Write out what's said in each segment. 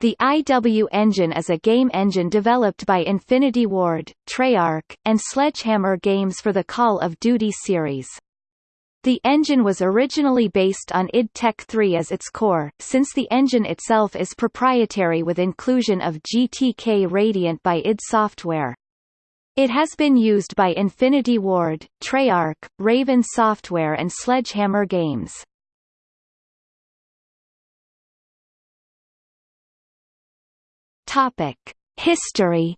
The IW engine is a game engine developed by Infinity Ward, Treyarch, and Sledgehammer Games for the Call of Duty series. The engine was originally based on id Tech 3 as its core, since the engine itself is proprietary with inclusion of GTK Radiant by id Software. It has been used by Infinity Ward, Treyarch, Raven Software and Sledgehammer Games. Topic: History.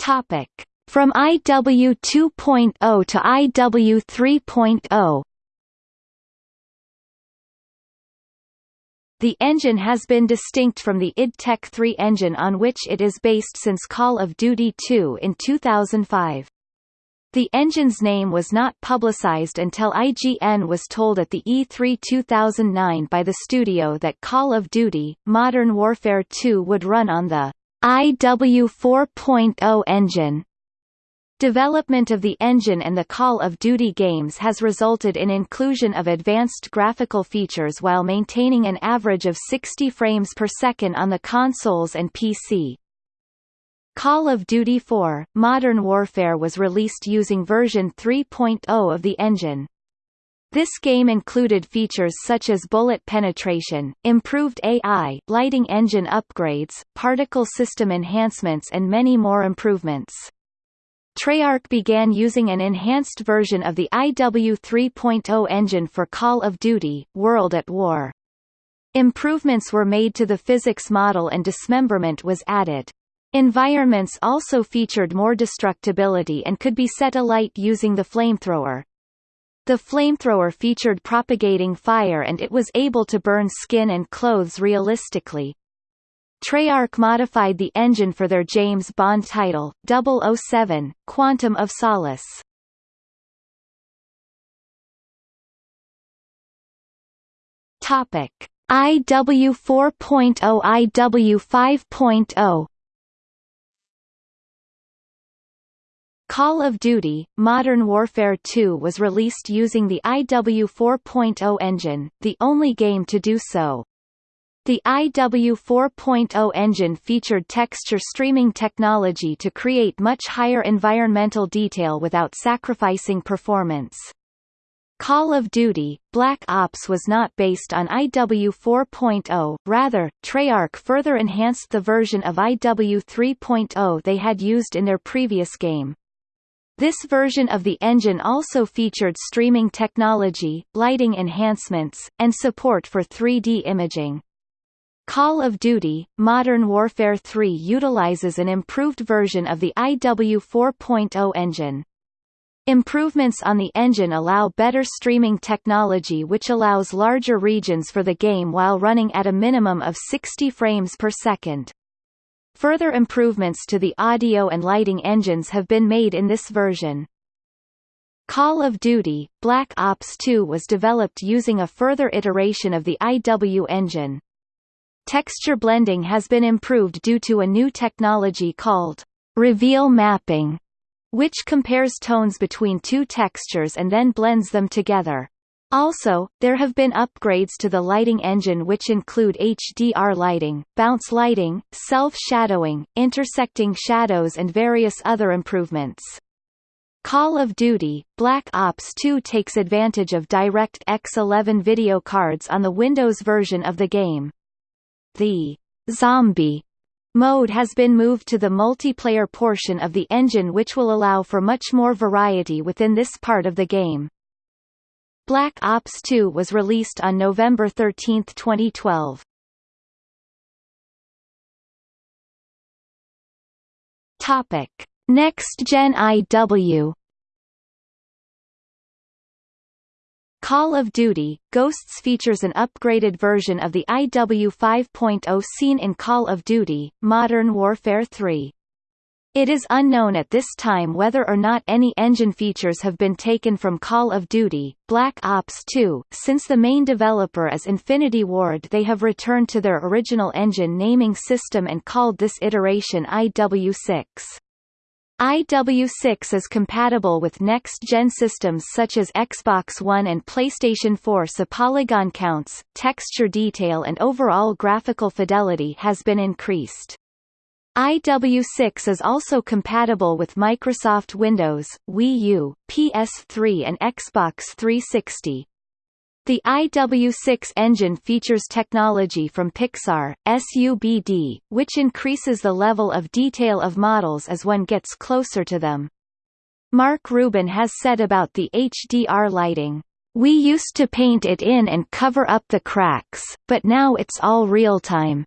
Topic: From IW 2.0 to IW 3.0. The engine has been distinct from the id Tech 3 engine on which it is based since Call of Duty 2 in 2005. The engine's name was not publicized until IGN was told at the E3 2009 by the studio that Call of Duty, Modern Warfare 2 would run on the IW 4.0 engine. Development of the engine and the Call of Duty games has resulted in inclusion of advanced graphical features while maintaining an average of 60 frames per second on the consoles and PC. Call of Duty 4 Modern Warfare was released using version 3.0 of the engine. This game included features such as bullet penetration, improved AI, lighting engine upgrades, particle system enhancements and many more improvements. Treyarch began using an enhanced version of the IW 3.0 engine for Call of Duty, World at War. Improvements were made to the physics model and dismemberment was added. Environments also featured more destructibility and could be set alight using the flamethrower. The flamethrower featured propagating fire and it was able to burn skin and clothes realistically. Treyarch modified the engine for their James Bond title, 007, Quantum of Solace. Topic: IW 4.0 IW 5.0 Call of Duty, Modern Warfare 2 was released using the IW 4.0 engine, the only game to do so. The IW 4.0 engine featured texture streaming technology to create much higher environmental detail without sacrificing performance. Call of Duty, Black Ops was not based on IW 4.0, rather, Treyarch further enhanced the version of IW 3.0 they had used in their previous game. This version of the engine also featured streaming technology, lighting enhancements, and support for 3D imaging. Call of Duty, Modern Warfare 3 utilizes an improved version of the IW 4.0 engine. Improvements on the engine allow better streaming technology which allows larger regions for the game while running at a minimum of 60 frames per second. Further improvements to the audio and lighting engines have been made in this version. Call of Duty, Black Ops 2 was developed using a further iteration of the IW engine. Texture blending has been improved due to a new technology called reveal mapping, which compares tones between two textures and then blends them together. Also, there have been upgrades to the lighting engine which include HDR lighting, bounce lighting, self-shadowing, intersecting shadows and various other improvements. Call of Duty, Black Ops 2 takes advantage of DirectX 11 video cards on the Windows version of the game. The Zombie mode has been moved to the multiplayer portion of the engine which will allow for much more variety within this part of the game. Black Ops 2 was released on November 13, 2012. Topic: Next Gen IW Call of Duty, Ghosts features an upgraded version of the IW 5.0 seen in Call of Duty, Modern Warfare 3. It is unknown at this time whether or not any engine features have been taken from Call of Duty, Black Ops 2. Since the main developer is Infinity Ward they have returned to their original engine naming system and called this iteration IW6. IW6 is compatible with next-gen systems such as Xbox One and PlayStation 4 so polygon counts, texture detail and overall graphical fidelity has been increased. IW6 is also compatible with Microsoft Windows, Wii U, PS3 and Xbox 360. The IW6 engine features technology from Pixar, SUBD, which increases the level of detail of models as one gets closer to them. Mark Rubin has said about the HDR lighting, "...we used to paint it in and cover up the cracks, but now it's all real-time."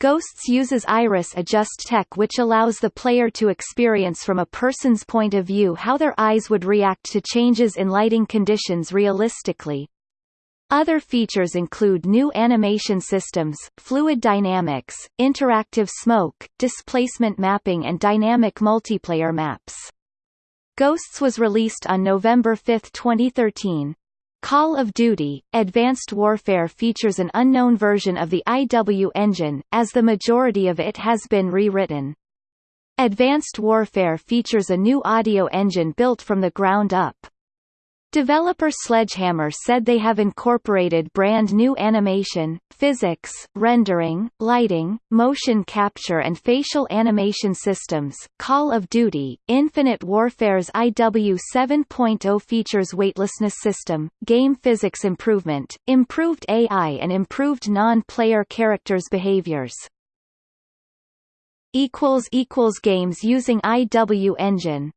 Ghosts uses iris adjust tech which allows the player to experience from a person's point of view how their eyes would react to changes in lighting conditions realistically. Other features include new animation systems, fluid dynamics, interactive smoke, displacement mapping and dynamic multiplayer maps. Ghosts was released on November 5, 2013. Call of Duty, Advanced Warfare features an unknown version of the IW engine, as the majority of it has been rewritten. Advanced Warfare features a new audio engine built from the ground up. Developer Sledgehammer said they have incorporated brand new animation, physics, rendering, lighting, motion capture and facial animation systems. Call of Duty, Infinite Warfare's IW 7.0 features weightlessness system, game physics improvement, improved AI and improved non-player characters' behaviors. equals equals Games using IW engine